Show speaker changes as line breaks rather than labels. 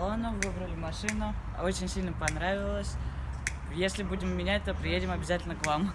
салону, выбрали машину. Очень сильно понравилось. Если будем менять, то приедем обязательно к вам.